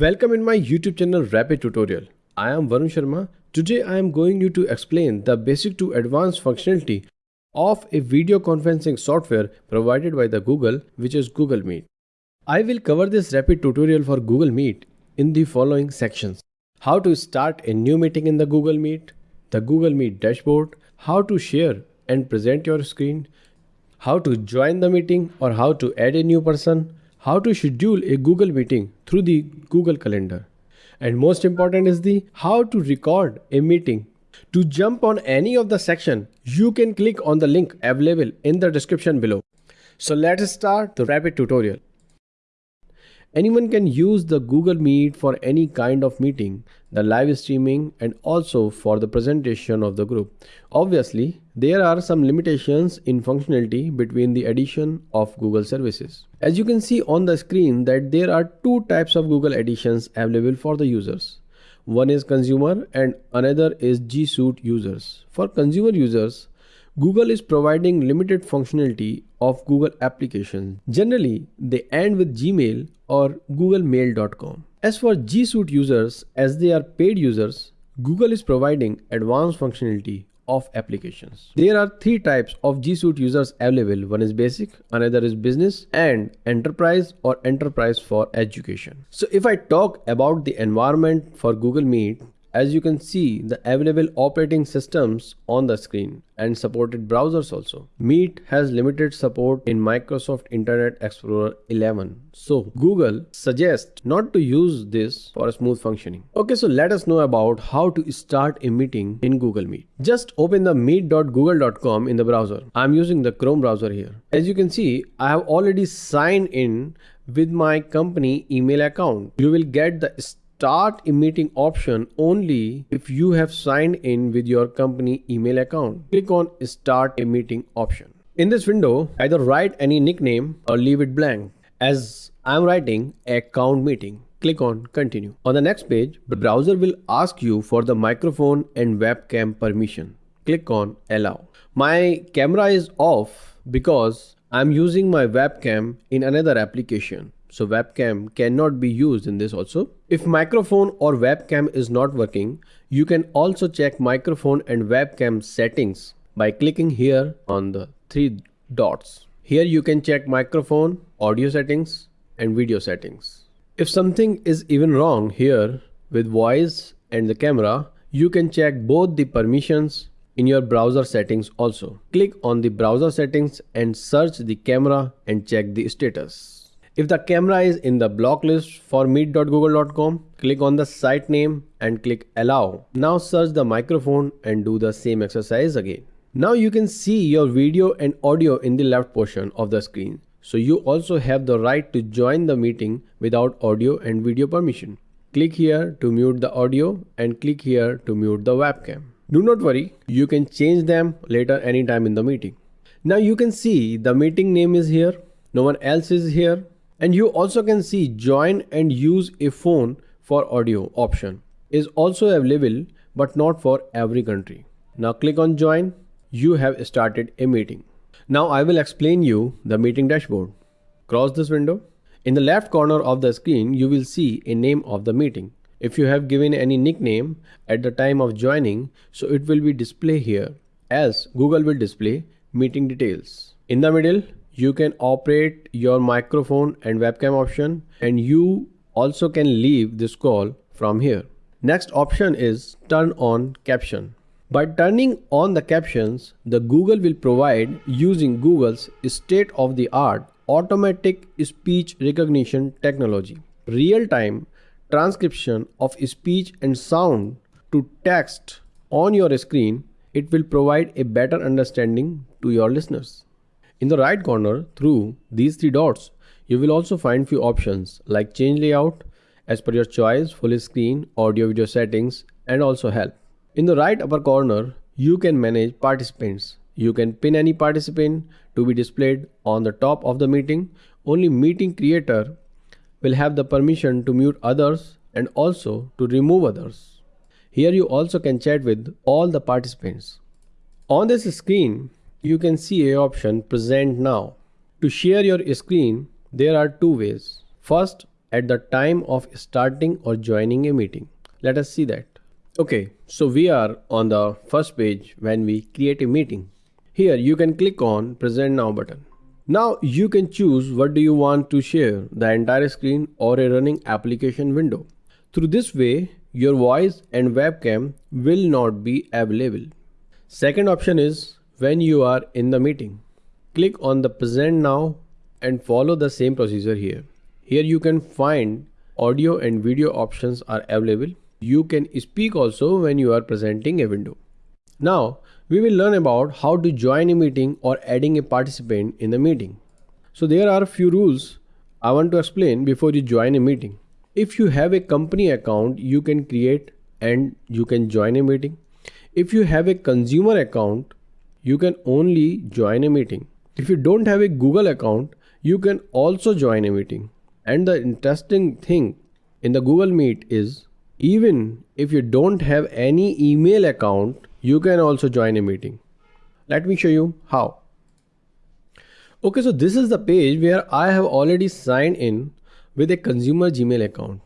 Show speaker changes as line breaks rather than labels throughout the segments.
Welcome in my YouTube channel Rapid Tutorial. I am Varun Sharma. Today I am going you to explain the basic to advanced functionality of a video conferencing software provided by the Google which is Google Meet. I will cover this rapid tutorial for Google Meet in the following sections. How to start a new meeting in the Google Meet, the Google Meet dashboard, how to share and present your screen, how to join the meeting or how to add a new person, how to schedule a Google meeting through the Google Calendar. And most important is the how to record a meeting. To jump on any of the section, you can click on the link available in the description below. So let's start the rapid tutorial. Anyone can use the Google Meet for any kind of meeting, the live streaming and also for the presentation of the group. Obviously, there are some limitations in functionality between the addition of Google services. As you can see on the screen that there are two types of Google editions available for the users. One is consumer and another is G Suite users. For consumer users, Google is providing limited functionality of Google applications. Generally, they end with Gmail or googlemail.com. As for G Suite users, as they are paid users, Google is providing advanced functionality of applications. There are three types of G Suite users available. One is basic, another is business and enterprise or enterprise for education. So if I talk about the environment for Google Meet, as you can see the available operating systems on the screen and supported browsers also. Meet has limited support in Microsoft Internet Explorer 11. So Google suggests not to use this for a smooth functioning. Okay, so let us know about how to start a meeting in Google Meet. Just open the meet.google.com in the browser. I'm using the Chrome browser here. As you can see, I have already signed in with my company email account. You will get the start a meeting option only if you have signed in with your company email account. Click on start a meeting option. In this window, either write any nickname or leave it blank. As I'm writing account meeting, click on continue. On the next page, the browser will ask you for the microphone and webcam permission. Click on allow. My camera is off because I'm using my webcam in another application so webcam cannot be used in this also. If microphone or webcam is not working, you can also check microphone and webcam settings by clicking here on the three dots. Here you can check microphone, audio settings and video settings. If something is even wrong here with voice and the camera, you can check both the permissions in your browser settings also. Click on the browser settings and search the camera and check the status. If the camera is in the block list for meet.google.com, click on the site name and click allow. Now search the microphone and do the same exercise again. Now you can see your video and audio in the left portion of the screen. So you also have the right to join the meeting without audio and video permission. Click here to mute the audio and click here to mute the webcam. Do not worry, you can change them later anytime in the meeting. Now you can see the meeting name is here, no one else is here and you also can see join and use a phone for audio option is also available but not for every country. Now click on join. You have started a meeting. Now I will explain you the meeting dashboard. Cross this window. In the left corner of the screen, you will see a name of the meeting. If you have given any nickname at the time of joining, so it will be display here as Google will display meeting details. In the middle, you can operate your microphone and webcam option and you also can leave this call from here. Next option is turn on caption. By turning on the captions, the Google will provide using Google's state-of-the-art automatic speech recognition technology, real-time transcription of speech and sound to text on your screen, it will provide a better understanding to your listeners. In the right corner, through these three dots, you will also find few options like change layout, as per your choice, full screen, audio video settings, and also help. In the right upper corner, you can manage participants. You can pin any participant to be displayed on the top of the meeting. Only meeting creator will have the permission to mute others and also to remove others. Here you also can chat with all the participants. On this screen, you can see a option present now. To share your screen, there are two ways. First, at the time of starting or joining a meeting. Let us see that. Okay, so we are on the first page when we create a meeting. Here you can click on present now button. Now you can choose what do you want to share, the entire screen or a running application window. Through this way, your voice and webcam will not be available. Second option is when you are in the meeting. Click on the present now and follow the same procedure here. Here you can find audio and video options are available you can speak also when you are presenting a window. Now, we will learn about how to join a meeting or adding a participant in the meeting. So there are a few rules I want to explain before you join a meeting. If you have a company account, you can create and you can join a meeting. If you have a consumer account, you can only join a meeting. If you don't have a Google account, you can also join a meeting. And the interesting thing in the Google Meet is even if you don't have any email account, you can also join a meeting. Let me show you how. Okay, so this is the page where I have already signed in with a consumer Gmail account.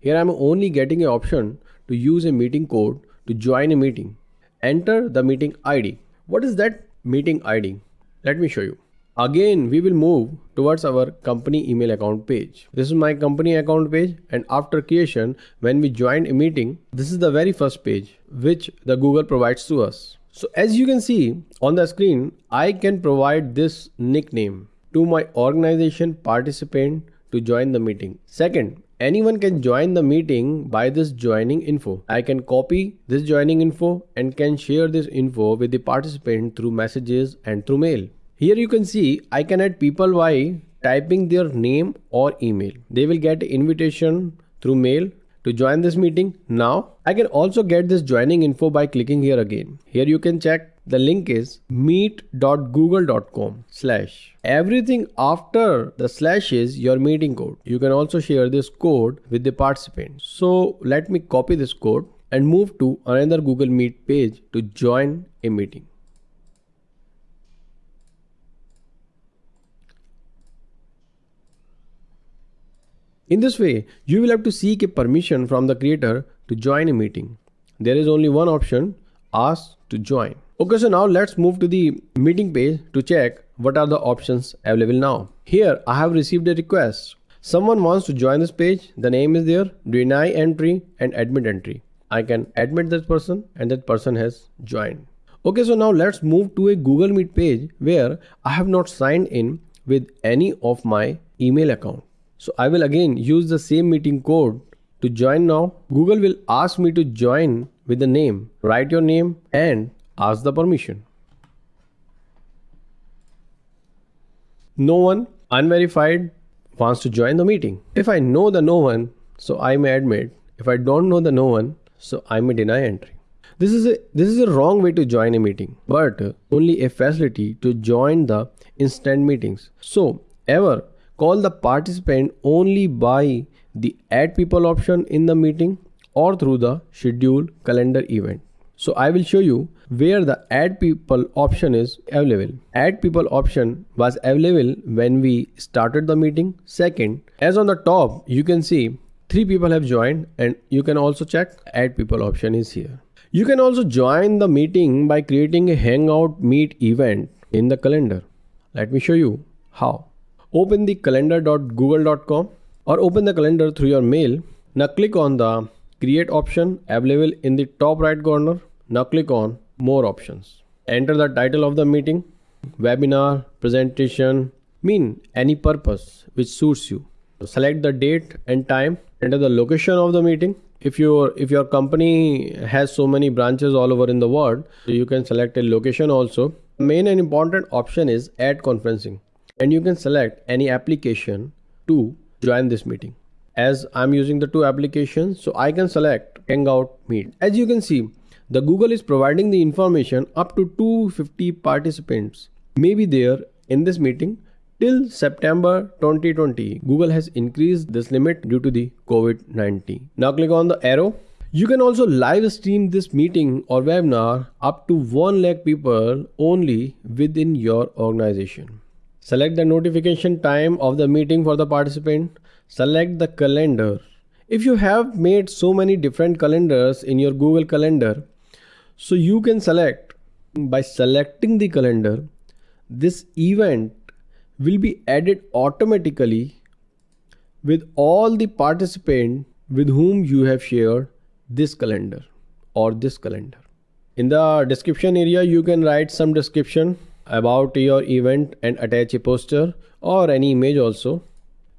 Here I'm only getting an option to use a meeting code to join a meeting. Enter the meeting ID. What is that meeting ID? Let me show you. Again, we will move towards our company email account page. This is my company account page and after creation, when we join a meeting, this is the very first page which the Google provides to us. So as you can see on the screen, I can provide this nickname to my organization participant to join the meeting. Second, anyone can join the meeting by this joining info. I can copy this joining info and can share this info with the participant through messages and through mail. Here you can see I can add people by typing their name or email. They will get invitation through mail to join this meeting. Now I can also get this joining info by clicking here again. Here you can check the link is meet.google.com slash. Everything after the slash is your meeting code. You can also share this code with the participants. So let me copy this code and move to another Google Meet page to join a meeting. In this way, you will have to seek a permission from the creator to join a meeting. There is only one option, ask to join. Okay, so now let's move to the meeting page to check what are the options available now. Here, I have received a request. Someone wants to join this page. The name is there, deny entry and admit entry. I can admit that person and that person has joined. Okay, so now let's move to a Google Meet page where I have not signed in with any of my email account. So I will again use the same meeting code to join now. Google will ask me to join with the name. Write your name and ask the permission. No one unverified wants to join the meeting. If I know the no one, so I may admit. If I don't know the no one, so I may deny entry. This is a this is a wrong way to join a meeting, but only a facility to join the instant meetings. So ever call the participant only by the add people option in the meeting or through the schedule calendar event. So I will show you where the add people option is available. Add people option was available when we started the meeting. Second, as on the top, you can see three people have joined and you can also check add people option is here. You can also join the meeting by creating a hangout meet event in the calendar. Let me show you how open the calendar.google.com or open the calendar through your mail. Now click on the create option available in the top right corner. Now click on more options. Enter the title of the meeting, webinar, presentation, mean any purpose which suits you. Select the date and time, enter the location of the meeting. If your if your company has so many branches all over in the world, you can select a location also. Main and important option is add conferencing and you can select any application to join this meeting. As I'm using the two applications, so I can select Hangout Meet. As you can see, the Google is providing the information up to 250 participants may be there in this meeting till September 2020. Google has increased this limit due to the COVID-19. Now click on the arrow. You can also live stream this meeting or webinar up to 1 lakh people only within your organization. Select the notification time of the meeting for the participant. Select the calendar. If you have made so many different calendars in your Google Calendar, so you can select by selecting the calendar, this event will be added automatically with all the participants with whom you have shared this calendar or this calendar. In the description area, you can write some description about your event and attach a poster or any image also.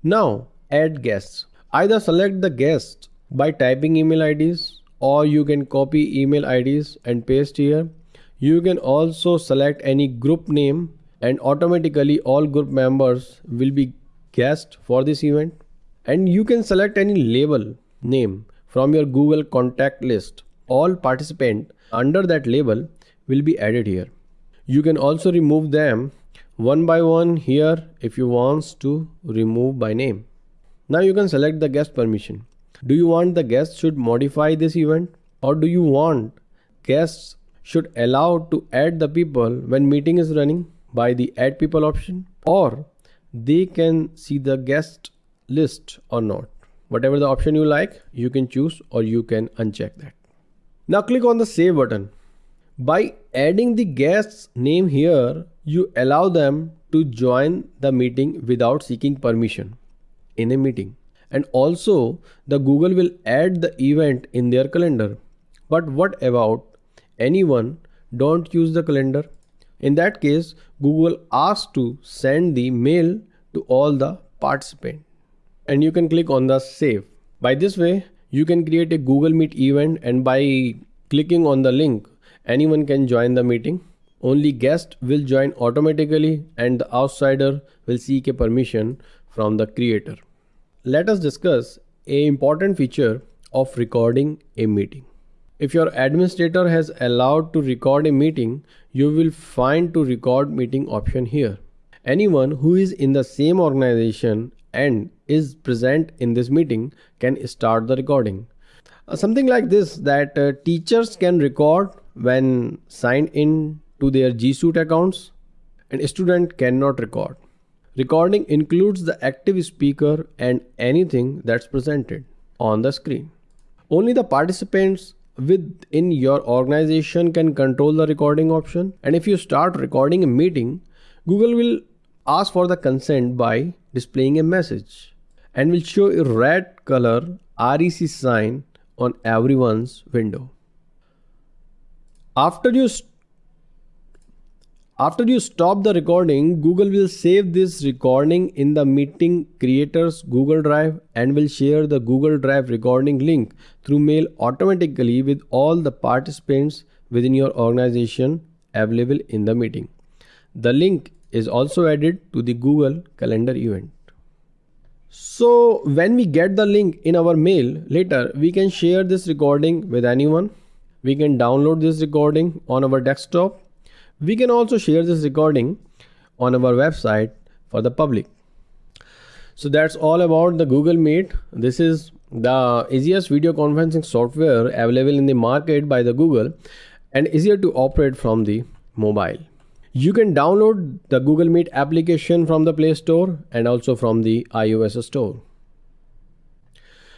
Now add guests. Either select the guest by typing email IDs or you can copy email IDs and paste here. You can also select any group name and automatically all group members will be guests for this event. And you can select any label name from your Google contact list. All participants under that label will be added here. You can also remove them one by one here if you want to remove by name. Now you can select the guest permission. Do you want the guest should modify this event or do you want guests should allow to add the people when meeting is running by the add people option or they can see the guest list or not. Whatever the option you like, you can choose or you can uncheck that. Now click on the save button. By adding the guest's name here, you allow them to join the meeting without seeking permission in a meeting. And also the Google will add the event in their calendar. But what about anyone don't use the calendar? In that case, Google asks to send the mail to all the participants. And you can click on the save. By this way, you can create a Google Meet event and by clicking on the link, anyone can join the meeting. Only guest will join automatically and the outsider will seek a permission from the creator. Let us discuss a important feature of recording a meeting. If your administrator has allowed to record a meeting, you will find to record meeting option here. Anyone who is in the same organization and is present in this meeting can start the recording. Uh, something like this that uh, teachers can record when signed in to their G Suite accounts and student cannot record. Recording includes the active speaker and anything that's presented on the screen. Only the participants within your organization can control the recording option and if you start recording a meeting, Google will ask for the consent by displaying a message and will show a red color REC sign on everyone's window. After you after you stop the recording, Google will save this recording in the meeting creators Google Drive and will share the Google Drive recording link through mail automatically with all the participants within your organization available in the meeting. The link is also added to the Google Calendar event. So when we get the link in our mail later, we can share this recording with anyone. We can download this recording on our desktop. We can also share this recording on our website for the public. So that's all about the Google Meet. This is the easiest video conferencing software available in the market by the Google and easier to operate from the mobile. You can download the Google Meet application from the Play Store and also from the iOS Store.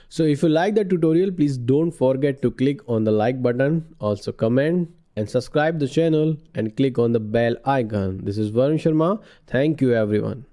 So if you like the tutorial, please don't forget to click on the like button, also comment and subscribe the channel and click on the bell icon. This is Varun Sharma. Thank you everyone.